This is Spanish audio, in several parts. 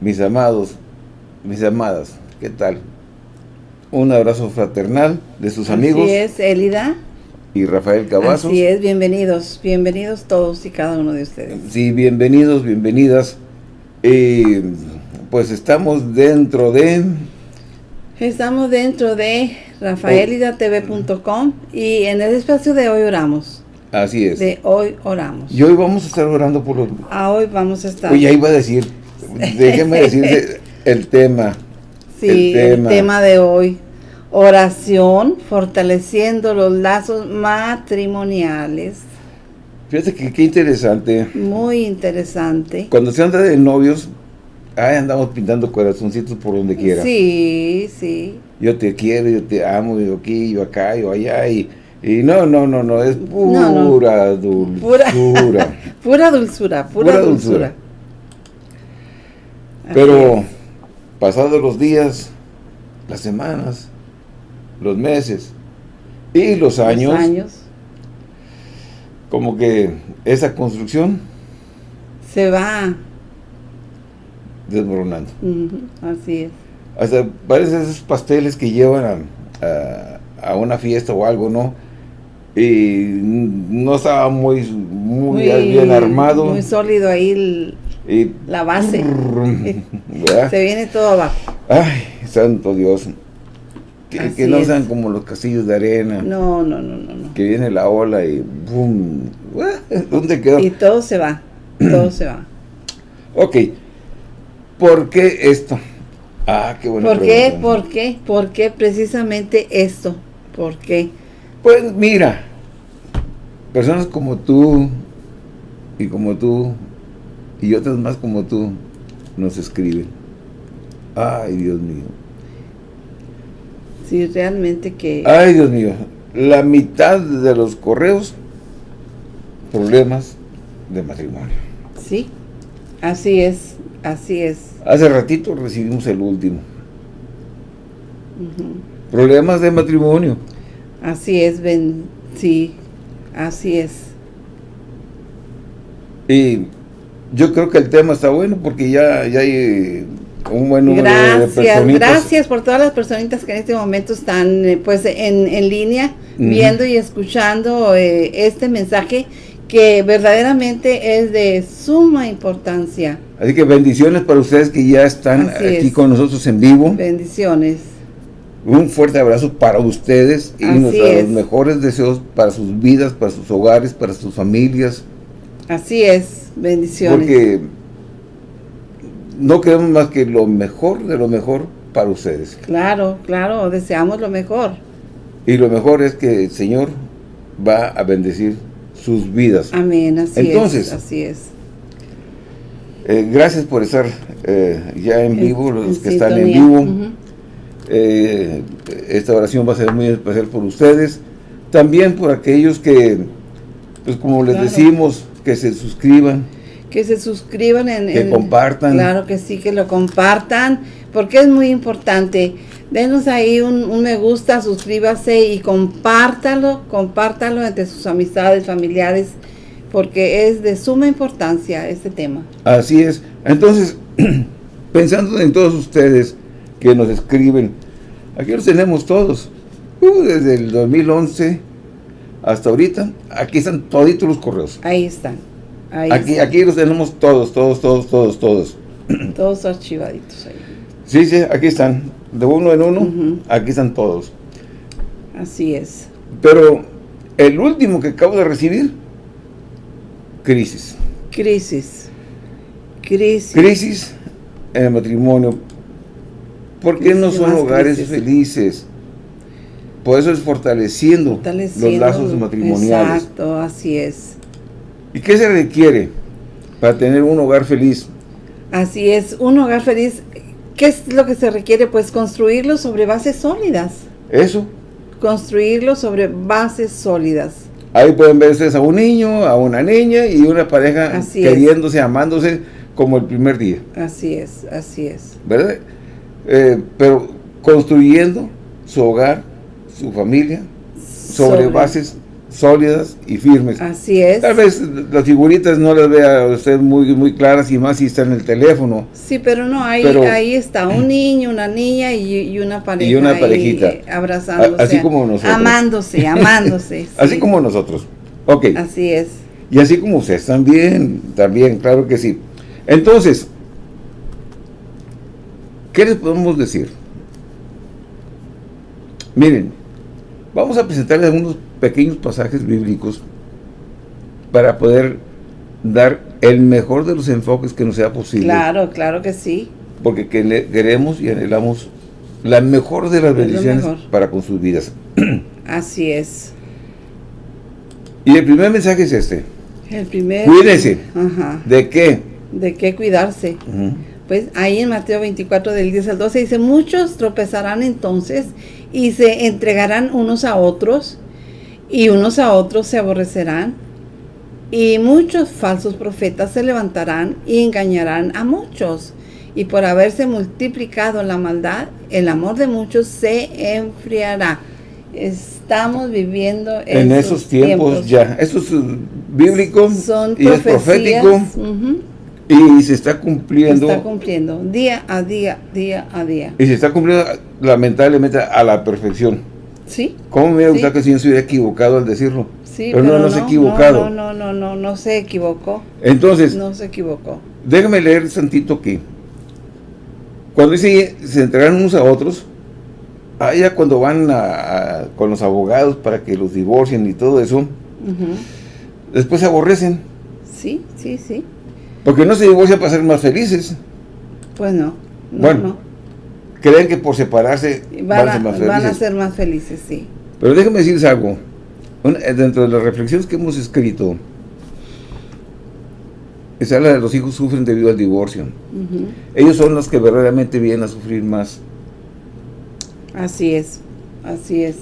mis amados, mis amadas, ¿qué tal? Un abrazo fraternal de sus amigos. Así es, Elida. Y Rafael Cavazos. Así es, bienvenidos, bienvenidos todos y cada uno de ustedes. Sí, bienvenidos, bienvenidas. Eh, pues estamos dentro de... Estamos dentro de rafaelidatv.com y en el espacio de hoy oramos. Así es. De hoy oramos. Y hoy vamos a estar orando por los... Ah, hoy vamos a estar... Oye, ahí iba a decir, déjeme decir el tema. Sí, el tema. de hoy. Oración, fortaleciendo los lazos matrimoniales. Fíjate que qué interesante. Muy interesante. Cuando se anda de novios, ahí andamos pintando corazoncitos por donde quiera. Sí, sí. Yo te quiero, yo te amo, yo aquí, yo acá, yo allá, y, y no, no, no, no, es pura dulzura. Pura, dulzura, pura, dulzura. Pero pasados los días, las semanas, los meses y los años, años, como que esa construcción se va desmoronando. así es. Hasta parecen esos pasteles que llevan a, una fiesta o algo, ¿no? Y no estaba muy, muy, bien armado. Muy sólido ahí la base. Se viene todo abajo. Ay, santo Dios. Que, no sean como los castillos de arena. No, no, no, no, Que viene la ola y ¡bum! ¿Dónde quedó? Y todo se va, todo se va. Ok. ¿Por qué esto? Ah, qué bueno. ¿Por qué? ¿Por qué? ¿Por qué precisamente esto? ¿Por qué? Pues mira, personas como tú y como tú y otras más como tú nos escriben. Ay, Dios mío. Sí, realmente que... Ay, Dios mío. La mitad de los correos, problemas de matrimonio. Sí, así es, así es. Hace ratito recibimos el último. Problemas de matrimonio. Así es, Ben. Sí, así es. Y yo creo que el tema está bueno porque ya, ya hay un buen número gracias, de personitas. Gracias por todas las personitas que en este momento están eh, pues en, en línea, viendo y escuchando eh, este mensaje que verdaderamente es de suma importancia. Así que bendiciones para ustedes que ya están aquí con nosotros en vivo. Bendiciones. Un fuerte abrazo para ustedes y nuestros mejores deseos para sus vidas, para sus hogares, para sus familias. Así es, bendiciones. Porque no queremos más que lo mejor de lo mejor para ustedes. Claro, claro, deseamos lo mejor. Y lo mejor es que el Señor va a bendecir sus vidas. Amén, así Entonces, Así es. Eh, gracias por estar eh, ya en vivo, los que están en vivo. Eh, esta oración va a ser muy especial por ustedes. También por aquellos que, pues como les decimos, que se suscriban. Que se suscriban en... Que compartan. Claro que sí, que lo compartan, porque es muy importante. Denos ahí un, me gusta, suscríbase y compártalo, compártalo entre sus amistades, familiares, porque es de suma importancia este tema. Así es. Entonces, pensando en todos ustedes que nos escriben, aquí los tenemos todos, uh, desde el 2011 hasta ahorita, aquí están toditos los correos. Ahí están. aquí, aquí los tenemos todos, todos, todos, todos, todos. Todos archivaditos ahí. Sí, sí, aquí están. De uno en uno, aquí están todos. Así es. Pero el último que acabo de recibir, crisis. Crisis. Crisis. Crisis en el matrimonio. ¿Por qué no son hogares felices? Por eso es fortaleciendo, los lazos matrimoniales. Exacto, así es. ¿Y qué se requiere para tener un hogar feliz? Así es, un hogar feliz, ¿qué es lo que se requiere? Pues construirlo sobre bases sólidas. Eso. Construirlo sobre bases sólidas. Ahí pueden ver ustedes a un niño, a una niña y una pareja queriéndose, amándose como el primer día. Así es, así es. ¿Verdad? Eh, pero construyendo su hogar su familia sobre, bases sólidas y firmes. Así es. Tal vez las figuritas no las vea usted muy, muy claras y más si está en el teléfono. Sí, pero no, ahí, ahí está un niño, una niña y, una pareja. Y una parejita. Abrazándose. así como nosotros. Amándose, amándose. Así como nosotros. Ok. Así es. Y así como ustedes también, también, claro que sí. Entonces, ¿qué les podemos decir? Miren, vamos a presentarles algunos pequeños pasajes bíblicos para poder dar el mejor de los enfoques que nos sea posible. Claro, claro que sí. Porque queremos y anhelamos la mejor de las bendiciones para con sus vidas. Así es. Y el primer mensaje es este. El primer... Cuídese. ¿De qué? De qué cuidarse. Pues ahí en Mateo 24 del 10 al 12 dice, muchos tropezarán entonces y se entregarán unos a otros y unos a otros se aborrecerán y muchos falsos profetas se levantarán y engañarán a muchos. Y por haberse multiplicado la maldad, el amor de muchos se enfriará. Estamos viviendo en esos tiempos, ya. Esto es bíblico Son y es profético. Y se está cumpliendo. Se está cumpliendo día a día, día a día. Y se está cumpliendo lamentablemente a la perfección. Sí. ¿Cómo me hubiera gustado que si no se hubiera equivocado al decirlo? Sí, pero, no, no, se ha equivocado. No, no, no, no, no, se equivocó. Entonces. No se equivocó. Déjame leer santito aquí. Cuando dice se entregaron unos a otros, allá cuando van a, con los abogados para que los divorcien y todo eso, después se aborrecen. Sí, sí, sí. Porque no se divorcian para ser más felices. Pues no. bueno, creen que por separarse van, a ser más felices. Van a ser más felices, sí. Pero déjenme decirles algo. Eh, dentro de las reflexiones que hemos escrito, se habla de los hijos sufren debido al divorcio. Ellos son los que verdaderamente vienen a sufrir más. Así es, así es.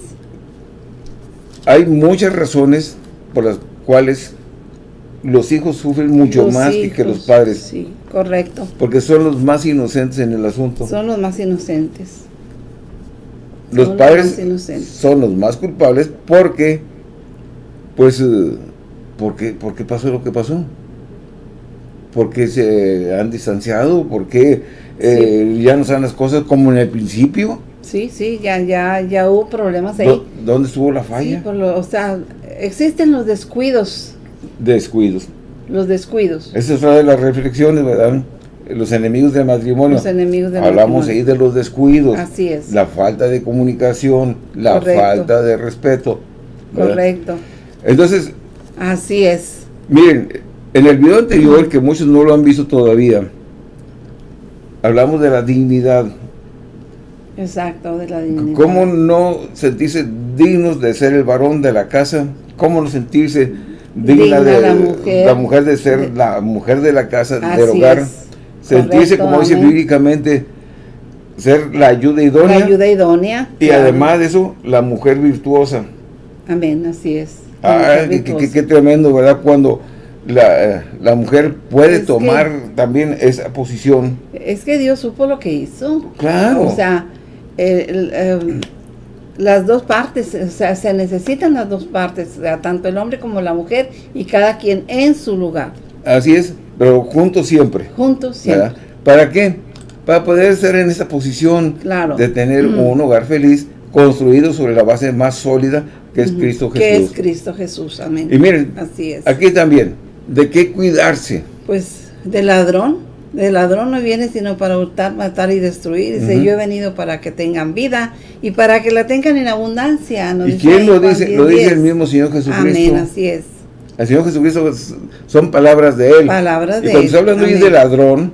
Hay muchas razones por las cuales los hijos sufren mucho más que los padres. Sí, correcto. Porque son los más inocentes en el asunto. Son los más inocentes. Los padres son los más culpables porque, pues, eh, porque, porque pasó lo que pasó. Porque se han distanciado, porque eh, ya no saben las cosas como en el principio. Sí, sí, ya, ya, ya hubo problemas ahí. ¿Dónde estuvo la falla? o sea, existen los descuidos descuidos. Los descuidos. Esa es una de las reflexiones, ¿verdad? Los enemigos del matrimonio. Los enemigos del Hablamos ahí de los descuidos. Así es. La falta de comunicación, la falta de respeto. Correcto. Entonces. Así es. Miren, en el video anterior, que muchos no lo han visto todavía, hablamos de la dignidad. Exacto, de la dignidad. ¿Cómo no sentirse dignos de ser el varón de la casa? ¿Cómo no sentirse digna, de la mujer, la mujer de ser la mujer de la casa, del hogar, sentirse, como dice bíblicamente, ser la ayuda idónea. La ayuda idónea. Y además de eso, la mujer virtuosa. Amén, así es. Ah, qué, tremendo, ¿verdad? Cuando la, la mujer puede tomar también esa posición. Es que Dios supo lo que hizo. Claro. O sea, el, el las dos partes, o sea, se necesitan las dos partes, o sea, tanto el hombre como la mujer y cada quien en su lugar. Así es, pero juntos siempre. Juntos siempre. ¿Para qué? Para poder estar en esa posición de tener un hogar feliz construido sobre la base más sólida que es Cristo Jesús. Que es Cristo Jesús, amén. Y miren, Así es. aquí también, ¿de qué cuidarse? Pues del ladrón, el ladrón no viene sino para hurtar, matar y destruir. Dice, yo he venido para que tengan vida y para que la tengan en abundancia. ¿Y quién lo dice? lo dice el mismo Señor Jesucristo. Amén, así es. El Señor Jesucristo son palabras de Él. Palabras de y cuando está hablando de ladrón,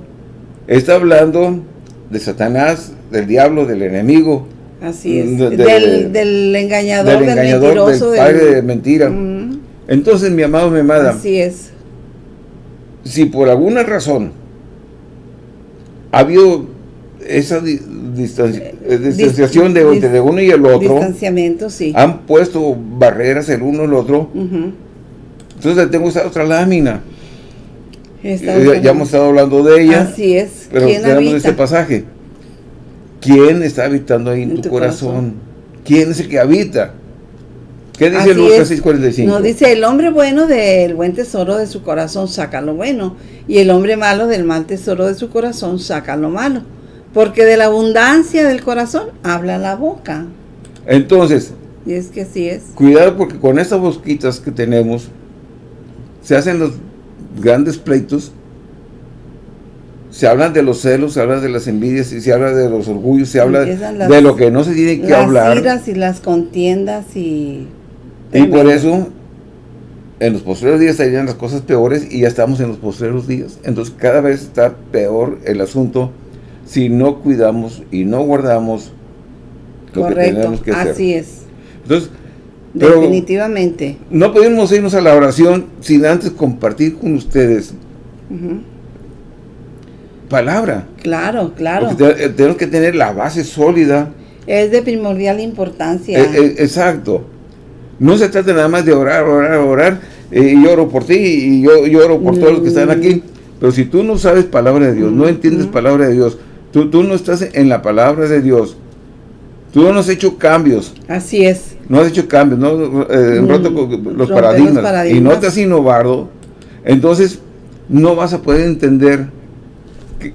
está hablando de Satanás, del diablo, del enemigo. Así es. del, engañador, del, mentiroso. Del padre de mentira. Entonces, mi amado, mi amada. Así es. Si por alguna razón ha habido esa eh, distanciación de, entre uno y el otro. Distanciamiento, sí. Han puesto barreras el uno y el otro. Entonces tengo esta otra lámina. Eh, ya, hemos estado hablando de ella. Así es. Pero tenemos este pasaje. ¿Quién está habitando ahí en, tu, corazón? ¿Quién es el que habita? ¿Qué dice Lucas 6:45? Nos dice, el hombre bueno del buen tesoro de su corazón saca lo bueno, y el hombre malo del mal tesoro de su corazón saca lo malo, porque de la abundancia del corazón habla la boca. Entonces, y es que así es. Cuidado porque con estas bosquitas que tenemos, se hacen los grandes pleitos, se hablan de los celos, se habla de las envidias, y se habla de los orgullos, se habla de lo que no se tiene que hablar. Las iras y las contiendas y y por eso, en los posteriores días estarían las cosas peores y ya estamos en los posteriores días. Entonces, cada vez está peor el asunto si no cuidamos y no guardamos lo que tenemos que hacer. así es. Entonces, Definitivamente. No podemos irnos a la oración sin antes compartir con ustedes palabra. Claro, claro. Eh, tenemos que tener la base sólida. Es de primordial importancia. Eh, eh, exacto. No se trata nada más de orar, orar, orar, eh, y oro por ti, y yo, yo oro por todos los que están aquí. Pero si tú no sabes palabra de Dios, no entiendes palabra de Dios, tú, tú no estás en la palabra de Dios, tú no has hecho cambios. Así es. No has hecho cambios, no eh, mm, los, paradigmas, y no te has innovado, entonces no vas a poder entender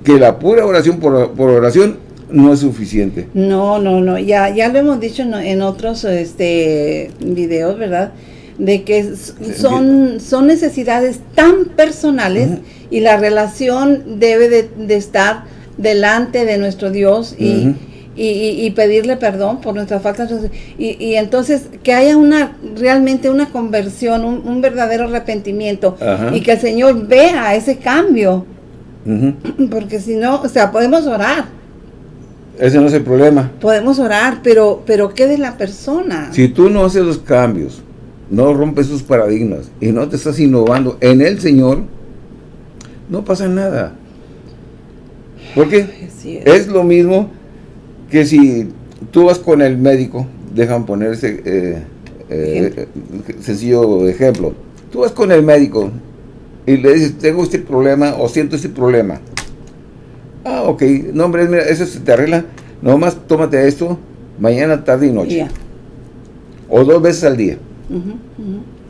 que, la pura oración por, por oración no es suficiente. No, no, no, ya, ya lo hemos dicho en, otros este, videos, ¿verdad? De que son, son necesidades tan personales y la relación debe de, estar delante de nuestro Dios y, y, pedirle perdón por nuestras faltas. Y, entonces que haya una realmente una conversión, un, verdadero arrepentimiento y que el Señor vea ese cambio. Porque si no, o sea, podemos orar ese no es el problema. Podemos orar, pero, pero ¿qué de la persona? Si tú no haces los cambios, no rompes sus paradigmas y no te estás innovando en el Señor, no pasa nada. Porque es. lo mismo que si tú vas con el médico, dejan poner ese eh, eh, sencillo ejemplo. Tú vas con el médico y le dices, tengo este problema o siento este problema. Ah, ok. No, hombre, mira, eso se te arregla. Nomás tómate esto mañana, tarde y noche. O dos veces al día.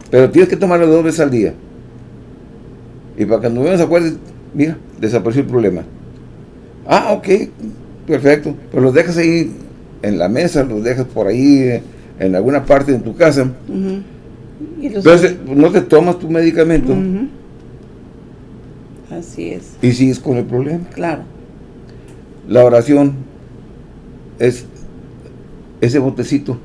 Pero tienes que tomarlo dos veces al día. Y para cuando nos acuerdes, mira, desapareció el problema. Ah, ok, perfecto. Pero los dejas ahí en la mesa, los dejas por ahí eh, en alguna parte de tu casa. Entonces, no te tomas tu medicamento. Así es. Y sigues con el problema. Claro. La oración es ese botecito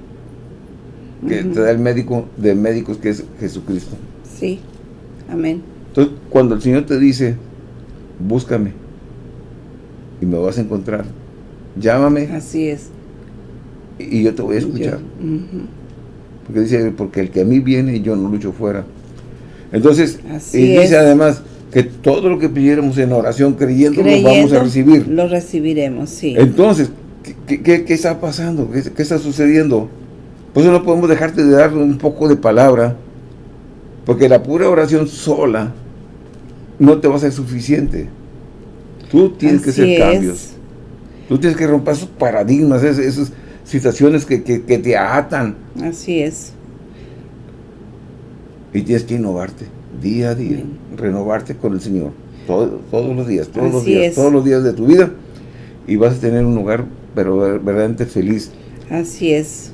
que te da el médico de médicos que es Jesucristo. Sí, amén. Entonces, cuando el Señor te dice, búscame y me vas a encontrar, llámame. Así es. Y yo te voy a escuchar. Porque dice, porque el que a mí viene, yo no lucho fuera. Entonces, y dice además, que todo lo que pidiéramos en oración creyendo, lo vamos a recibir. Lo recibiremos, sí. Entonces, ¿qué, está pasando? ¿Qué, está sucediendo? Pues no podemos dejarte de dar un poco de palabra, porque la pura oración sola no te va a ser suficiente. Tú tienes que hacer cambios. Tú tienes que romper esos paradigmas, esas, situaciones que, que te atan. Así es. Y tienes que innovarte día a día, renovarte con el Señor, todos los días, todos los días, todos los días de tu vida, y vas a tener un lugar pero verdaderamente feliz. Así es.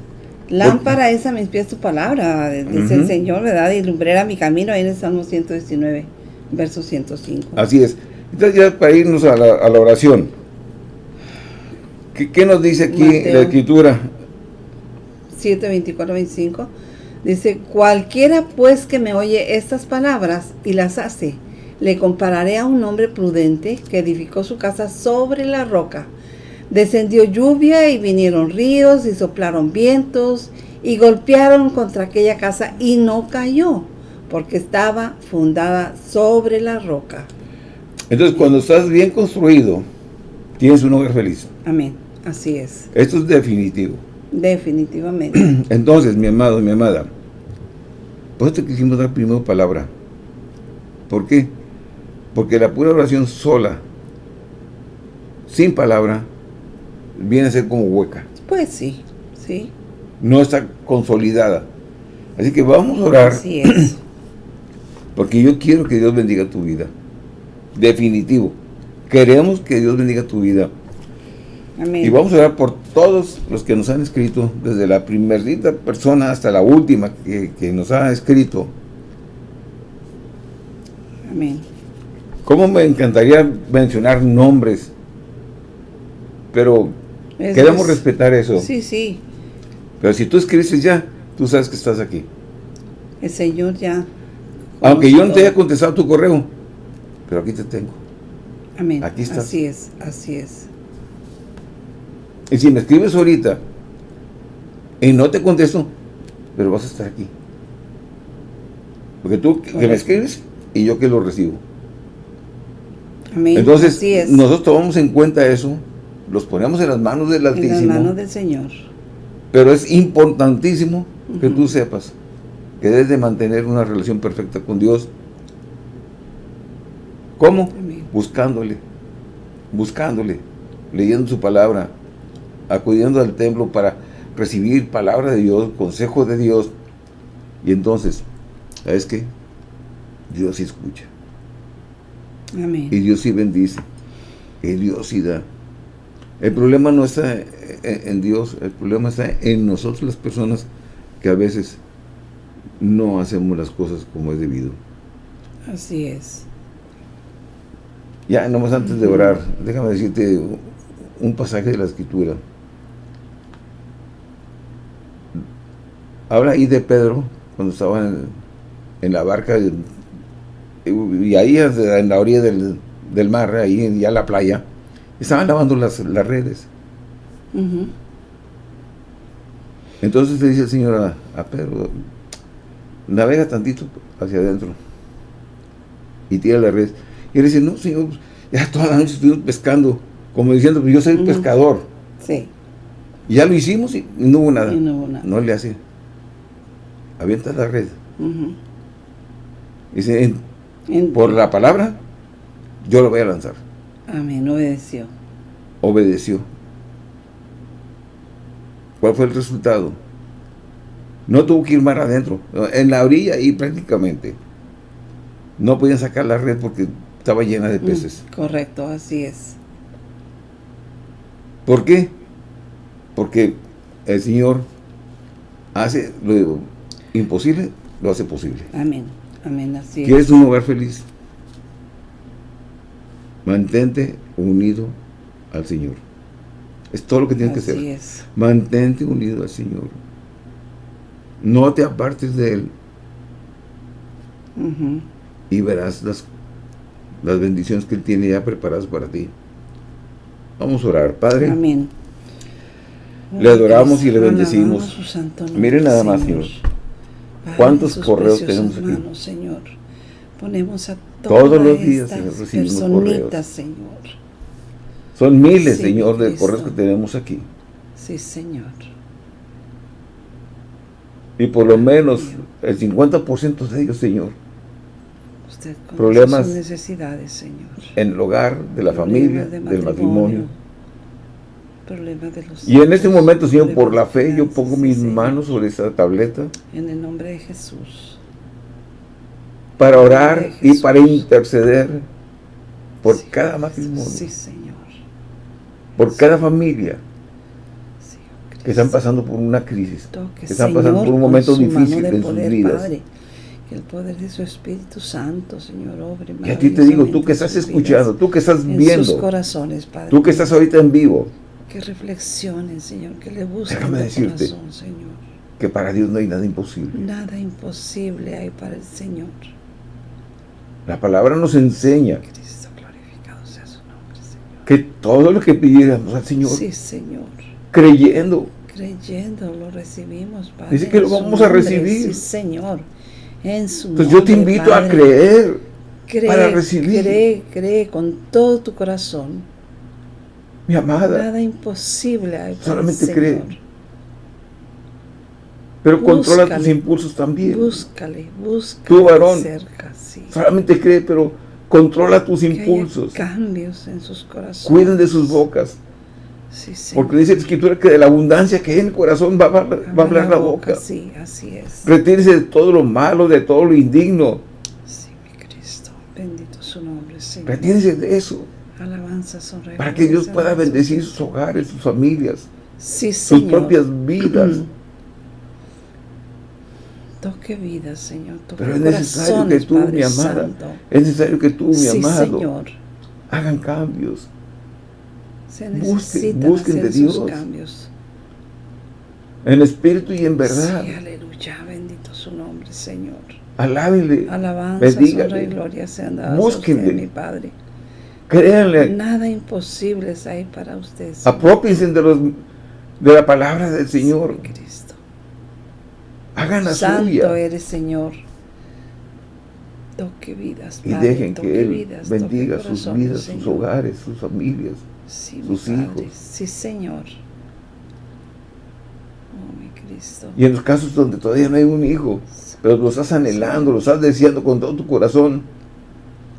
Lámpara es a mis pies tu palabra, dice el Señor, ¿verdad? Y lumbrera mi camino, ahí en el Salmo 119, verso 105. Así es. Entonces ya para irnos a la, oración, ¿qué, nos dice aquí la Escritura? 7, 24, 25. Dice, cualquiera pues que me oye estas palabras y las hace, le compararé a un hombre prudente que edificó su casa sobre la roca. Descendió lluvia y vinieron ríos y soplaron vientos y golpearon contra aquella casa y no cayó, porque estaba fundada sobre la roca. Entonces, cuando estás bien construido, tienes un hogar feliz. Amén, así es. Esto es definitivo. Definitivamente. Entonces, mi amado, mi amada, por eso te quisimos dar primero palabra. ¿Por qué? Porque la pura oración sola, sin palabra, viene a ser como hueca. Pues sí, sí. No está consolidada. Así que vamos a orar. Así es. Porque yo quiero que Dios bendiga tu vida. Definitivo. Queremos que Dios bendiga tu vida. Amén. Y vamos a orar por todos los que nos han escrito, desde la primerita persona hasta la última que, nos ha escrito. Amén. ¿Cómo me encantaría mencionar nombres? Pero queremos respetar eso. Sí, sí. Pero si tú escribes ya, tú sabes que estás aquí. El Señor ya. Aunque yo no te haya contestado tu correo, pero aquí te tengo. Amén. Aquí estás. Así es, así es. Y si me escribes ahorita y no te contesto, pero vas a estar aquí. Porque tú que me escribes y yo que lo recibo. Amén. Entonces, nosotros tomamos en cuenta eso, los ponemos en las manos del Altísimo. En las manos del Señor. Pero es importantísimo que tú sepas que debes de mantener una relación perfecta con Dios. ¿Cómo? Buscándole, buscándole, leyendo su palabra, acudiendo al templo para recibir palabra de Dios, consejo de Dios. Y entonces, ¿sabes qué? Dios sí escucha. Amén. Y Dios sí bendice. Y Dios sí da. El problema no está en Dios, el problema está en nosotros las personas que a veces no hacemos las cosas como es debido. Así es. Ya, nomás antes de orar, déjame decirte un pasaje de la Escritura. Habla ahí de Pedro, cuando estaba en, la barca, y ahí en la orilla del, mar, ahí ya la playa, estaban lavando las, redes. Entonces le dice el Señor a, Pedro, navega tantito hacia adentro y tira la red. Y él dice, no, Señor, ya toda la noche estuvimos pescando, como diciendo, pues yo soy pescador. Sí. Y ya lo hicimos y no hubo nada. no, nada. no le hace avienta la red. Dice, por la palabra, yo lo voy a lanzar. Amén, obedeció. Obedeció. ¿Cuál fue el resultado? No tuvo que ir más adentro, en la orilla y prácticamente. No podían sacar la red porque estaba llena de mm, peces. correcto, así es. ¿Por qué? Porque el Señor hace, lo, imposible, lo hace posible. Amén. Amén, así ¿Quieres un hogar feliz? Mantente unido al Señor. Es todo lo que tienes que hacer. Es. Mantente unido al Señor. No te apartes de Él. Y verás las, las bendiciones que Él tiene ya preparadas para ti. Vamos a orar. Padre. Amén. Le adoramos y le bendecimos. Miren nada más, Señor. ¿Cuántos correos tenemos aquí? Señor. Ponemos a todos los días, recibimos correos. Señor. Son miles, Señor, de correos que tenemos aquí. Sí, Señor. Y por lo menos el 50% de ellos, Señor. Usted problemas sus necesidades, Señor. En el hogar, de la familia, del matrimonio. Y en este momento, Señor, por la fe, yo pongo mis manos sobre esa tableta. En el nombre de Jesús. Para orar y para interceder por cada matrimonio. Sí, Señor. Por cada familia que están pasando por una crisis, que están pasando por un momento difícil en sus vidas. que el poder de su Espíritu Santo, Señor, obre Y a ti te digo, tú que estás escuchando, tú que estás viendo, corazones, Padre, tú que estás ahorita en vivo, que reflexionen, Señor, que le busquen Déjame decirte corazón, Señor. que para Dios no hay nada imposible. Nada imposible hay para el Señor. La palabra nos enseña Cristo, glorificado sea su nombre, Señor. que todo lo que pidiéramos al Señor, sí, Señor creyendo. Creyendo, lo recibimos, Padre. Dice que lo vamos a recibir. Sí, Señor. En su Entonces yo te invito a creer para recibir. Cree, cree con todo tu corazón. Mi amada. Nada imposible hay Solamente cree. Pero controla tus impulsos también. Búscale, búscale. Tu varón. Cerca, sí. Solamente cree, pero controla tus impulsos. cambios en sus corazones. Cuiden de sus bocas. Porque dice la escritura que de la abundancia que hay en el corazón va, a hablar la boca. Sí, así es. Retírese de todo lo malo, de todo lo indigno. Sí, mi Cristo. Bendito su nombre, Señor. Retírese de eso. Alabanza, Para que Dios pueda bendecir sus hogares, sus familias. Sí, sus propias vidas. Toque vida, Señor. Toque Pero es necesario que tú, mi amada, es necesario que tú, mi amado, Señor. hagan cambios. Se busquen, busquen de Dios. Cambios. En espíritu y en verdad. Sí, aleluya, bendito su nombre, Señor. Alábenle, Alabanza, y gloria sean dadas Búsquenle. mi Padre. Créanle. Nada imposible ahí para ustedes. Apropiense de, los, de la palabra del Señor. Cristo. Hagan la Santo eres, Señor. Toque vidas, Y dejen que Él bendiga sus vidas, sus hogares, sus familias, sus hijos. Sí, Señor. Oh, mi Cristo. Y en los casos donde todavía no hay un hijo, pero lo estás anhelando, lo estás deseando con todo tu corazón,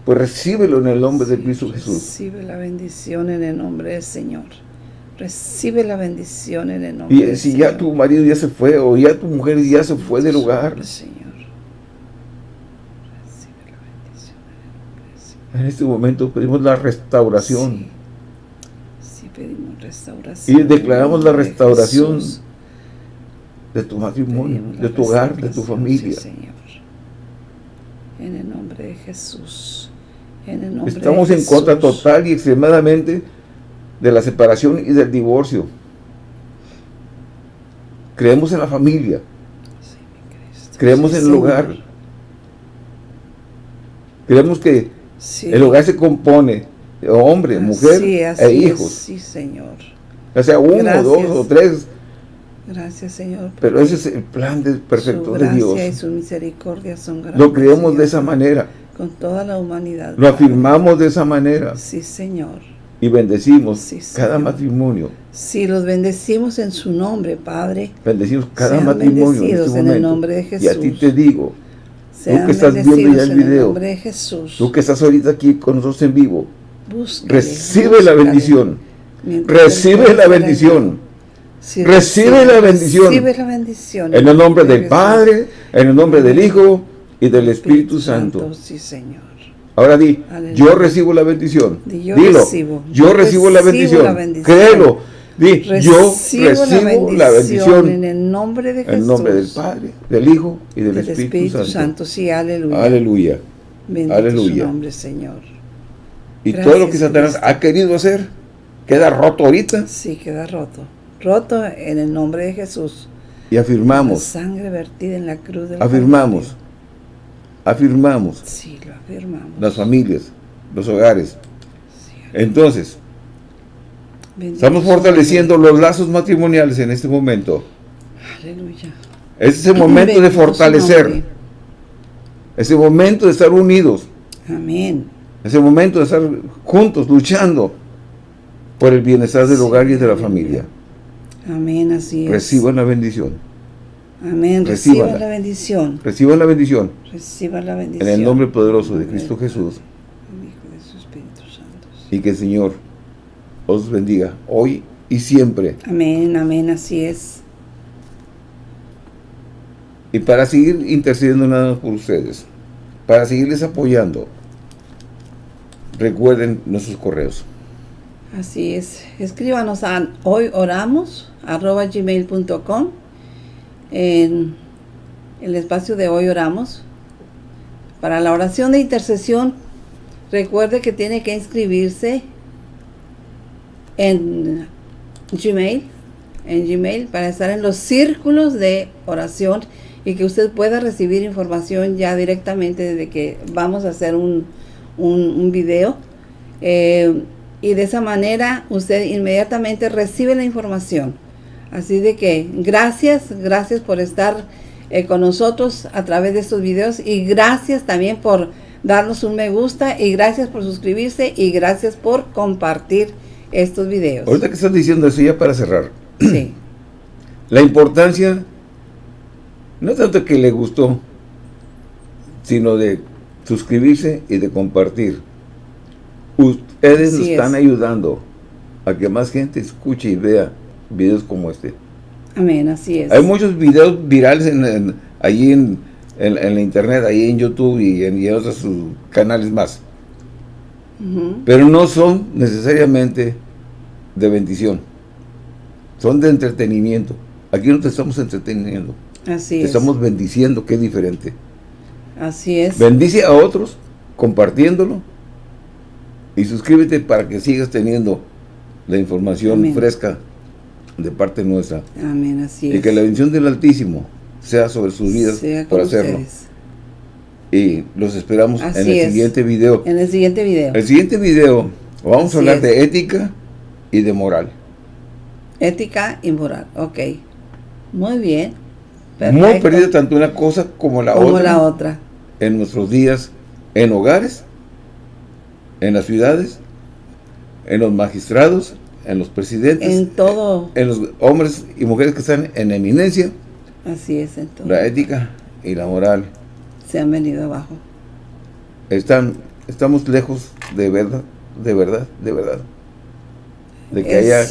pues recíbelo en el nombre de Cristo Jesús. Recibe la bendición en el nombre del Señor. Recibe la bendición en el nombre y si ya tu marido ya se fue o ya tu mujer ya se fue del lugar. Señor. Recibe la bendición en el nombre del Señor. En este momento pedimos la restauración. Sí, pedimos restauración. Y declaramos la restauración de, tu matrimonio, de tu hogar, de tu familia. Señor. En el nombre de Jesús. En el nombre Estamos en contra total y extremadamente de la separación y del divorcio. Creemos en la familia. Creemos en el hogar. Creemos que el hogar se compone de hombre, mujer e hijos. sí, Señor. Ya sea uno, dos o tres. Gracias, Señor. Pero ese es el plan de, perfecto de Dios. y su misericordia son grandes. Lo creemos de esa manera. Con toda la humanidad. Lo afirmamos de esa manera. Sí, Señor y bendecimos cada matumonio. Sí, los bendecimos en su nombre, Padre. Bendecimos cada matrimonio en, este en el nombre de Jesús. Y a ti te digo, tú que estás viendo ya el video, de Jesús. tú que estás ahorita aquí con nosotros en vivo, recibe la bendición. Recibe la bendición. recibe, la bendición. Recibe la bendición. En el nombre del Padre, en el nombre del Hijo y del Espíritu, Santo. Sí, Señor. Ahora di, yo recibo la bendición. yo Dilo, recibo. yo, recibo, la, bendición. Créelo. Di, yo recibo la bendición. En el nombre de Jesús. En el nombre del Padre, del Hijo y del, Espíritu, Santo. Sí, aleluya. Aleluya. Bendito aleluya. su nombre, Señor. Y todo lo que Satanás ha querido hacer, queda roto ahorita. Sí, queda roto. Roto en el nombre de Jesús. Y afirmamos. La sangre vertida en la cruz del Afirmamos. Afirmamos. Sí, lo afirmamos. Las familias, los hogares. Entonces, estamos fortaleciendo los lazos matrimoniales en este momento. Aleluya. Este es el momento de fortalecer. Es el momento de estar unidos. Amén. Es el momento de estar juntos, luchando por el bienestar del hogar y de la familia. Amén, así es. Reciban la bendición. Amén. Reciban la bendición. Reciban la bendición. Reciban la bendición. En el nombre poderoso de Cristo Jesús. Y que el Señor os bendiga hoy y siempre. Amén, amén, así es. Y para seguir intercediendo nada por ustedes, para seguirles apoyando, recuerden nuestros correos. Así es. Escríbanos a hoyoramos.gmail.com en el espacio de hoy oramos. Para la oración de intercesión, recuerde que tiene que inscribirse en Gmail, en Gmail, para estar en los círculos de oración y que usted pueda recibir información ya directamente de que vamos a hacer un, un, video. Eh, y de esa manera usted inmediatamente recibe la información Así de que gracias, gracias por estar eh, con nosotros a través de estos videos y gracias también por darnos un me gusta y gracias por suscribirse y gracias por compartir estos videos. Ahorita que estás diciendo eso ya para cerrar. Sí. La importancia, no tanto que le gustó, sino de suscribirse y de compartir. Ustedes nos están ayudando a que más gente escuche y vea videos como este. Amén, así es. Hay muchos videos virales en, allí en, la internet, ahí en YouTube y en, otros canales más. Pero no son necesariamente de bendición. Son de entretenimiento. Aquí no te estamos entreteniendo. Así te estamos bendiciendo, que es diferente. Así es. Bendice a otros compartiéndolo y suscríbete para que sigas teniendo la información fresca de parte nuestra. Amén, así es. Y que la bendición del Altísimo sea sobre sus vidas por hacerlo. Y los esperamos en el siguiente video. En el siguiente video. El siguiente video vamos a hablar de ética y de moral. Ética y moral, ok. Muy bien. Muy perdida tanto una cosa como la como la otra. En nuestros días, en hogares, en las ciudades, en los magistrados, en los presidentes. En todo. En los hombres y mujeres que están en eminencia. Así es, en todo. La ética y la moral. Se han venido abajo. Están, estamos lejos de verdad, de verdad, de verdad. De que haya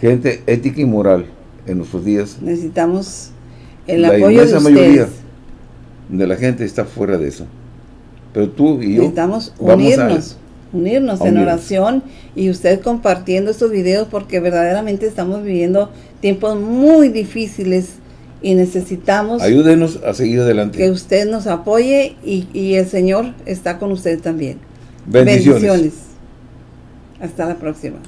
gente ética y moral en nuestros días. Necesitamos el apoyo de ustedes. mayoría de la gente está fuera de eso. Pero tú y yo Necesitamos unirnos, unirnos en oración y usted compartiendo estos videos porque verdaderamente estamos viviendo tiempos muy difíciles y necesitamos... Ayúdenos a seguir adelante. Que usted nos apoye y, el Señor está con usted también. Bendiciones. Bendiciones. Hasta la próxima.